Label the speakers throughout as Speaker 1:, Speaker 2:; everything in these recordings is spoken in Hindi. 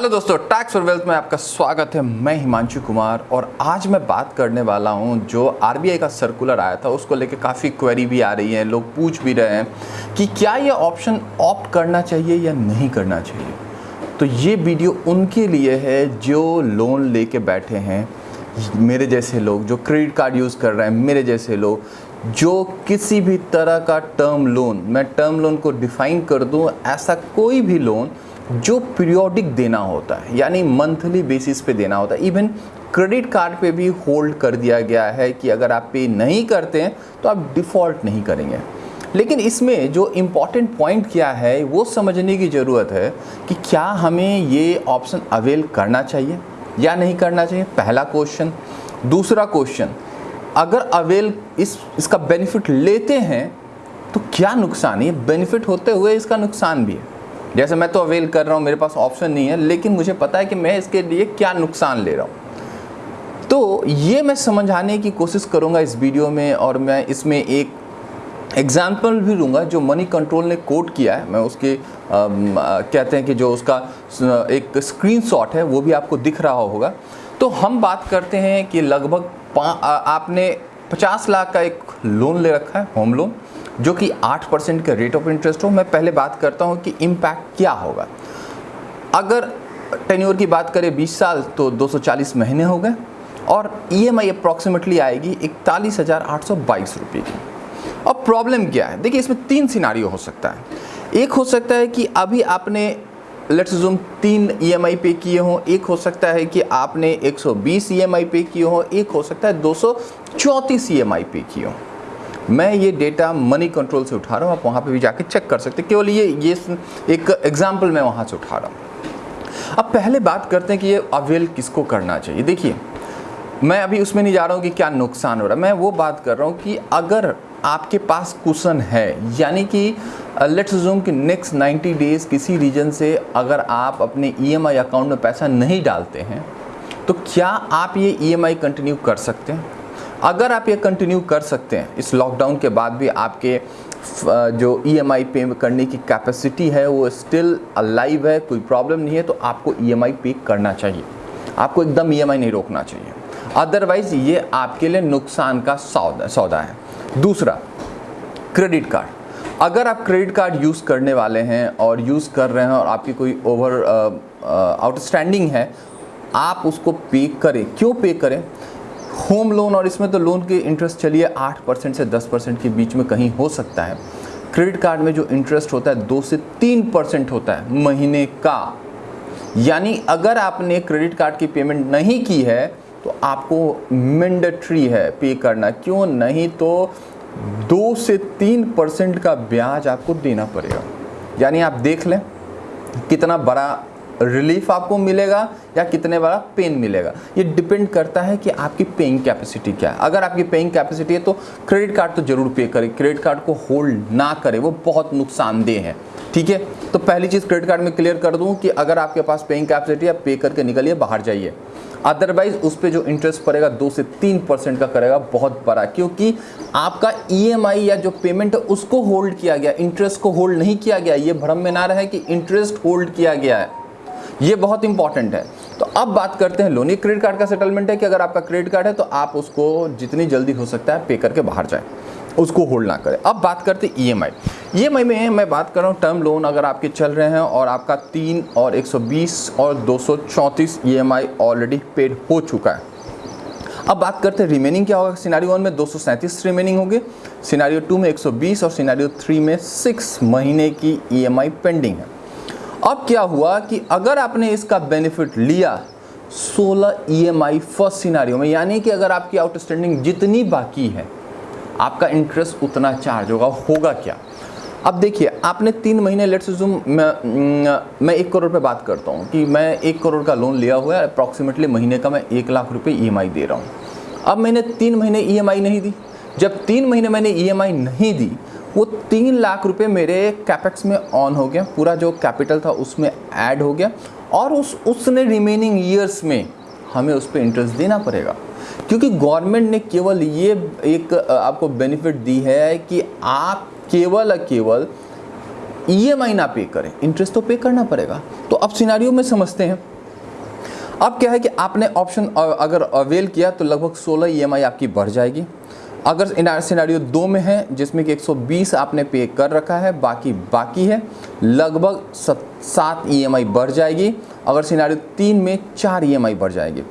Speaker 1: हेलो दोस्तों टैक्स फॉर वेल्थ में आपका स्वागत है। मैं हिमांशु कुमार और आज मैं बात करने वाला हूँ जो आरबीआई का सर्कुलर आया था, उसको लेके काफ़ी क्वेरी भी आ रही है, लोग पूछ भी रहे हैं कि क्या ये ऑप्शन ऑप्ट करना चाहिए या नहीं करना चाहिए। तो ये वीडियो उनके लिए है जो लोन लेके बैठे हैं, मेरे जैसे लोग, जो क्रेडिट कार्ड यूज़ कर रहे हैं, मेरे जैसे लोग, जो किसी भी तरह का टर्म लोन मैं टर्म लोन को डिफाइन कर दूँ, ऐसा कोई भी लोन जो पीरियोडिक देना होता है, यानी मंथली बेसिस पे देना होता है इवन क्रेडिट कार्ड पे भी होल्ड कर दिया गया है कि अगर आप पे नहीं करते हैं तो आप डिफ़ॉल्ट नहीं करेंगे। लेकिन इसमें जो इंपॉर्टेंट पॉइंट क्या है, वो समझने की ज़रूरत है कि क्या हमें ये ऑप्शन अवेल करना चाहिए या नहीं करना चाहिए? पहला क्वेश्चन दूसरा क्वेश्चन अगर अवेल इस, इसका बेनिफिट लेते हैं तो क्या नुकसान? है बेनिफिट होते हुए इसका नुकसान भी है। जैसे मैं तो अवेल कर रहा हूँ मेरे पास ऑप्शन नहीं है लेकिन मुझे पता है कि मैं इसके लिए क्या नुकसान ले रहा हूँ। तो ये मैं समझाने की कोशिश करूँगा इस वीडियो में और मैं इसमें एक एग्ज़ाम्पल भी लूँगा जो मनी कंट्रोल ने कोट किया है। मैं उसके आ, कहते हैं कि जो उसका एक स्क्रीनशॉट है वो भी आपको दिख रहा होगा। तो हम बात करते हैं कि लगभग आपने 50 लाख का एक लोन ले रखा है होम लोन जो कि 8 परसेंट का रेट ऑफ़ इंटरेस्ट हो, मैं पहले बात करता हूँ कि इम्पैक्ट क्या होगा। अगर टेन्योर की बात करें 20 साल तो 240 महीने हो गए, और ई एम आई अप्रॉक्सीमेटली आएगी इकतालीस हज़ार आठ सौ बाईस रुपये की। अब प्रॉब्लम क्या है? देखिए, इसमें तीन सिनारियो हो सकता है। एक हो सकता है कि अभी आपने लेट्स जूम तीन ई एम आई पे किए हों, एक हो सकता है कि आपने 120 ई एम आई पे किए हों, एक हो सकता है दो सौ चौंतीस ई आई पे किए हों। मैं ये डेटा मनी कंट्रोल से उठा रहा हूँ, आप वहाँ पे भी जाके चेक कर सकते केवल ये ये एक एग्ज़ाम्पल मैं वहाँ से उठा रहा हूँ। अब पहले बात करते हैं कि ये अवेल किसको करना चाहिए। देखिए, मैं अभी उसमें नहीं जा रहा हूँ कि क्या नुकसान हो रहा है। मैं वो बात कर रहा हूँ कि अगर आपके पास कुशन है, यानी कि लेट्स जूम कि नेक्स्ट 90 डेज़ किसी रीजन से अगर आप अपने ईएमआई e अकाउंट में पैसा नहीं डालते हैं तो क्या आप ये ईएमआई e कंटिन्यू कर सकते हैं? अगर आप ये कंटिन्यू कर सकते हैं, इस लॉकडाउन के बाद भी आपके जो ई एम आई पे करने की कैपेसिटी है, वो स्टिल अलाइव है, कोई प्रॉब्लम नहीं है तो आपको ई एम आई पे करना चाहिए। आपको एकदम ई एम आई नहीं रोकना चाहिए। अदरवाइज़ ये आपके लिए नुकसान का सौदा सौदा है। दूसरा क्रेडिट कार्ड अगर आप क्रेडिट कार्ड यूज़ करने वाले हैं और यूज़ कर रहे हैं और आपकी कोई ओवर आउटस्टैंडिंग है, आप उसको पे करें। क्यों पे करें? होम लोन और इसमें तो लोन के इंटरेस्ट चलिए आठ परसेंट से दस परसेंट के बीच में कहीं हो सकता है। क्रेडिट कार्ड में जो इंटरेस्ट होता है, दो से तीन परसेंट होता है महीने का। यानी अगर आपने क्रेडिट कार्ड की पेमेंट नहीं की है तो आपको मैंडेटरी है पे करना। क्यों? नहीं तो दो से तीन परसेंट का ब्याज आपको देना पड़ेगा। यानी आप देख लें, कितना बड़ा रिलीफ आपको मिलेगा या कितने बड़ा पेन मिलेगा? ये डिपेंड करता है कि आपकी पेइंग कैपेसिटी क्या है। अगर आपकी पेइंग कैपेसिटी है तो क्रेडिट कार्ड तो ज़रूर पे करें। क्रेडिट कार्ड को होल्ड ना करें, वो बहुत नुकसानदेह है। ठीक है? तो पहली चीज़ क्रेडिट कार्ड में क्लियर कर दूँ कि अगर आपके पास पेइंग कैपेसिटी है पे करके निकलिए, बाहर जाइए। अदरवाइज़ उस पर जो इंटरेस्ट पड़ेगा, दो से तीन परसेंट का करेगा, बहुत बड़ा। क्योंकि आपका ईएमआई e या जो पेमेंट है, उसको होल्ड किया गया। इंटरेस्ट को होल्ड नहीं किया गया। ये भ्रम में ना रहे कि इंटरेस्ट होल्ड किया गया है। ये बहुत इंपॉर्टेंट है। तो अब बात करते हैं लोन क्रेडिट कार्ड का सेटलमेंट है कि अगर आपका क्रेडिट कार्ड है तो आप उसको जितनी जल्दी हो सकता है पे करके बाहर जाए। उसको होल्ड ना करें। अब बात करते ई एम आई में मैं बात कर रहा हूँ टर्म लोन अगर आपके चल रहे हैं और आपका तीन और 120 और दो सौ ऑलरेडी पेड हो चुका है। अब बात करते हैं रिमेनिंग क्या होगा? सिनारियो वन में दो सौ सैंतीस रिमेनिंग होंगे। सिनारियो टू में 120 और सिनारियो थ्री में सिक्स महीने की ईएमआई e पेंडिंग है। अब क्या हुआ कि अगर आपने इसका बेनिफिट लिया 16 ईएमआई फ़र्स्ट सिनारियो में, यानी कि अगर आपकी आउटस्टैंडिंग जितनी बाकी है, आपका इंटरेस्ट उतना चार्ज होगा होगा क्या? अब देखिए, आपने तीन महीने लेट्स जूम मैं मैं एक करोड़ पे बात करता हूँ कि मैं एक करोड़ का लोन लिया हुआ है अप्रॉक्सीमेटली महीने का मैं एक लाख रुपए ईएमआई दे रहा हूँ। अब मैंने तीन महीने ईएमआई नहीं दी। जब तीन महीने मैंने ईएमआई नहीं दी वो तीन लाख रुपए मेरे कैपेक्स में ऑन हो गया। पूरा जो कैपिटल था उसमें ऐड हो गया। और उस, उसने रिमेनिंग ईयर्स में हमें उस पर इंटरेस्ट देना पड़ेगा। क्योंकि गवर्नमेंट ने केवल ये एक आपको बेनिफिट दी है कि आप केवल केवल ईएमआई ना पे करें। इंटरेस्ट तो पे करना पड़ेगा। तो अब सिनारियो में समझते हैं। अब क्या है कि आपने ऑप्शन अगर अवेल किया तो लगभग 16 ईएमआई आपकी बढ़ जाएगी। अगर सिनारियो दो में है, जिसमें कि 120 आपने पे कर रखा है, बाकी बाकी है, लगभग सात ईएमआई बढ़ जाएगी। अगर सिनारियो तीन में चार ईएमआई बढ़ जाएगी।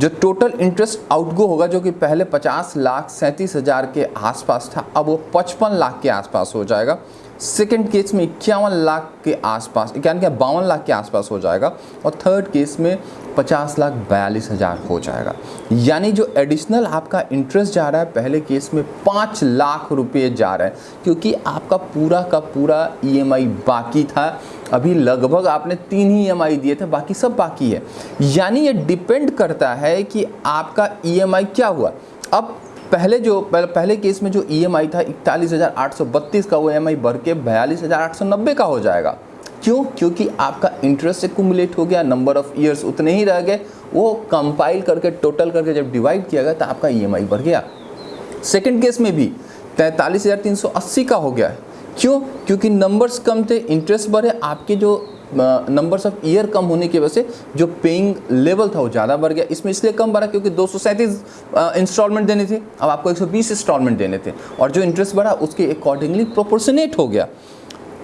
Speaker 1: जो टोटल इंटरेस्ट आउटगो होगा, जो कि पहले 50 लाख सैंतीस हज़ार के आसपास था, अब वो 55 लाख के आसपास हो जाएगा। सेकेंड केस में इक्यावन लाख के आसपास, इक्यावन क्या, बावन लाख के आसपास हो जाएगा और थर्ड केस में पचास लाख बयालीस हज़ार हो जाएगा। यानी जो एडिशनल आपका इंटरेस्ट जा रहा है, पहले केस में पाँच लाख रुपए जा रहा है, क्योंकि आपका पूरा का पूरा ईएमआई e बाकी था। अभी लगभग आपने तीन ही ईएमआई दिए थे, बाकी सब बाकी है। यानी ये डिपेंड करता है कि आपका ईएमआई क्या हुआ। अब पहले जो, पहले केस में जो ईएमआई था, इकतालीस का, वो ई बढ़ के बयालीस का हो जाएगा। क्यों? क्योंकि आपका इंटरेस्ट एक्यूमुलेट हो गया नंबर ऑफ़ ईयर्स उतने ही रह गए। वो कंपाइल करके टोटल करके जब डिवाइड किया गया तो आपका ईएमआई बढ़ गया। सेकेंड केस में भी तैंतालीस का हो गया। क्यों? क्योंकि नंबर्स कम थे इंटरेस्ट बढ़े, आपके जो नंबर्स ऑफ़ ईयर कम होने की वजह से जो पेइंग लेवल था वो ज़्यादा बढ़ गया। इसमें इसलिए कम बढ़ा क्योंकि दो सौ सैंतीस इंस्टॉलमेंट देने थे। अब आपको 120 इंस्टॉलमेंट देने थे। और जो इंटरेस्ट बढ़ा, उसके अकॉर्डिंगली प्रोपोर्शनेट हो गया।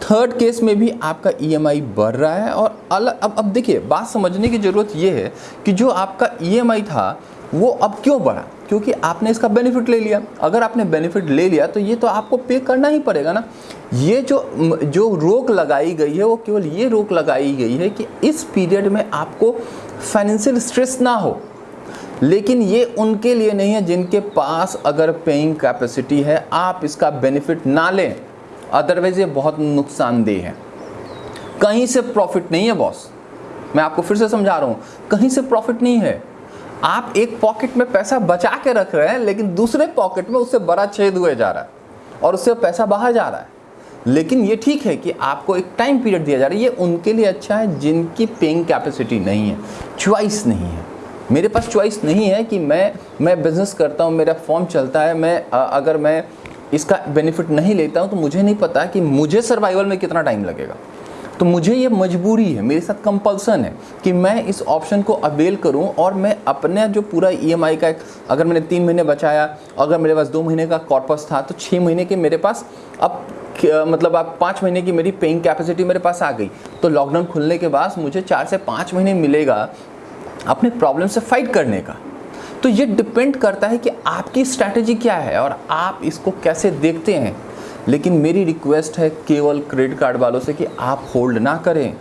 Speaker 1: थर्ड केस में भी आपका ईएमआई बढ़ रहा है और अलग अब अब देखिए, बात समझने की ज़रूरत ये है कि जो आपका ईएमआई था, वो अब क्यों बढ़ा? क्योंकि आपने इसका बेनिफिट ले लिया। अगर आपने बेनिफिट ले लिया तो ये तो आपको पे करना ही पड़ेगा ना। ये जो जो रोक लगाई गई है, वो केवल ये रोक लगाई गई है कि इस पीरियड में आपको फाइनेंशियल स्ट्रेस ना हो। लेकिन ये उनके लिए नहीं है जिनके पास अगर पेइंग कैपेसिटी है, आप इसका बेनिफिट ना लें। अदरवाइज़ ये बहुत नुकसानदेह है। कहीं से प्रॉफिट नहीं है बॉस मैं आपको फिर से समझा रहा हूँ। कहीं से प्रॉफिट नहीं है। आप एक पॉकेट में पैसा बचा के रख रहे हैं, लेकिन दूसरे पॉकेट में उससे बड़ा छेद हुए जा रहा है और उससे पैसा बाहर जा रहा है। लेकिन ये ठीक है कि आपको एक टाइम पीरियड दिया जा रहा है। ये उनके लिए अच्छा है जिनकी पेइंग कैपेसिटी नहीं है। च्वाइस नहीं है। मेरे पास च्वाइस नहीं है कि मैं मैं बिज़नेस करता हूँ, मेरा फॉर्म चलता है, मैं अगर मैं इसका बेनिफिट नहीं लेता हूँ तो मुझे नहीं पता कि मुझे सर्वाइवल में कितना टाइम लगेगा। तो मुझे ये मजबूरी है, मेरे साथ कंपल्सन है कि मैं इस ऑप्शन को अवेल करूँ और मैं अपने जो पूरा ईएमआई e का अगर मैंने तीन महीने बचाया, अगर मेरे पास दो महीने का कॉर्पस था तो छः महीने के मेरे पास अब मतलब आप पाँच महीने की मेरी पेइंग कैपेसिटी मेरे पास आ गई। तो लॉकडाउन खुलने के बाद मुझे चार से पाँच महीने मिलेगा अपने प्रॉब्लम से फाइट करने का। तो ये डिपेंड करता है कि आपकी स्ट्रैटेजी क्या है और आप इसको कैसे देखते हैं। लेकिन मेरी रिक्वेस्ट है केवल क्रेडिट कार्ड वालों से कि आप होल्ड ना करें।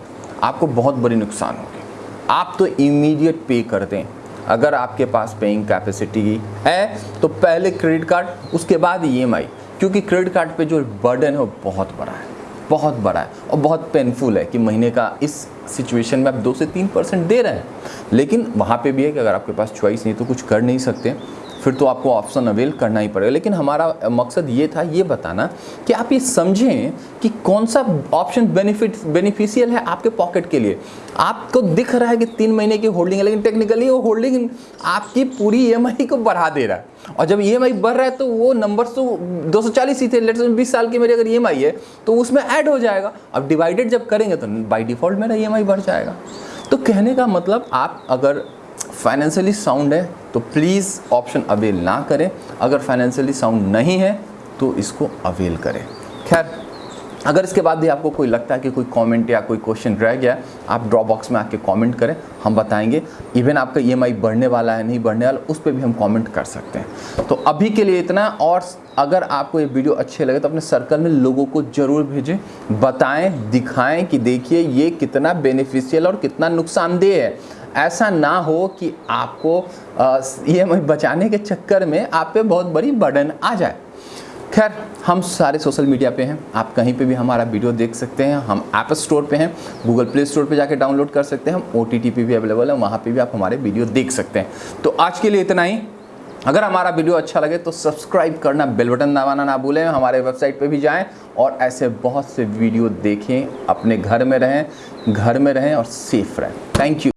Speaker 1: आपको बहुत बड़ी नुकसान होगी। आप तो इमीडिएट पे कर दें। अगर आपके पास पेइंग कैपेसिटी है तो पहले क्रेडिट कार्ड, उसके बाद ईएमआई क्योंकि क्रेडिट कार्ड पे जो बर्डन है, वो बहुत बड़ा है। बहुत बड़ा है। और बहुत पेनफुल है कि महीने का इस सिचुएशन में आप दो से तीन परसेंट दे रहे हैं। लेकिन वहाँ पे भी है कि अगर आपके पास चॉइस नहीं तो कुछ कर नहीं सकते। फिर तो आपको ऑप्शन अवेल करना ही पड़ेगा। लेकिन हमारा मकसद ये था, ये बताना कि आप ये समझें कि कौन सा ऑप्शन बेनिफिट बेनिफिशियल है आपके पॉकेट के लिए। आपको दिख रहा है कि तीन महीने की होल्डिंग है, लेकिन टेक्निकली वो होल्डिंग आपकी पूरी ईएमआई को बढ़ा दे रहा है। और जब ईएमआई बढ़ रहा है तो वो नंबर तो दो सौ चालीस ही थे लेट बीस साल की मेरी अगर ईएमआई है तो उसमें ऐड हो जाएगा। अब डिवाइडेड जब करेंगे तो बाई डिफ़ॉल्ट मेरा ईएमआई बढ़ जाएगा। तो कहने का मतलब आप अगर फाइनेंशियली साउंड है तो प्लीज़ ऑप्शन अवेल ना करें। अगर फाइनेंशियली साउंड नहीं है तो इसको अवेल करें। खैर अगर इसके बाद भी आपको कोई लगता है कि कोई कमेंट या कोई क्वेश्चन रह गया, आप ड्रॉप बॉक्स में आके कमेंट करें, हम बताएँगे। इवन आपका ईएमआई बढ़ने वाला है, नहीं बढ़ने वाला, उस पर भी हम कमेंट कर सकते हैं। तो अभी के लिए इतना, और अगर आपको ये वीडियो अच्छे लगे तो अपने सर्कल में लोगों को ज़रूर भेजें। बताएँ, दिखाएँ कि देखिए, ये कितना बेनिफिशियल और कितना नुकसानदेह है। ऐसा ना हो कि आपको ईएमआई बचाने के चक्कर में आप पे बहुत बड़ी बर्डन आ जाए। खैर, हम सारे सोशल मीडिया पे हैं। आप कहीं पे भी हमारा वीडियो देख सकते हैं। हम ऐप स्टोर पे हैं। गूगल प्ले स्टोर पे जाके डाउनलोड कर सकते हैं। हम ओ टी पे भी अवेलेबल है। वहाँ पे भी आप हमारे वीडियो देख सकते हैं। तो आज के लिए इतना ही। अगर हमारा वीडियो अच्छा लगे तो सब्सक्राइब करना बेल बटन दबाना ना भूलें। हमारे वेबसाइट पे भी जाएँ और ऐसे बहुत से वीडियो देखें। अपने घर में रहें, घर में रहें और सेफ़ रहें। Thank you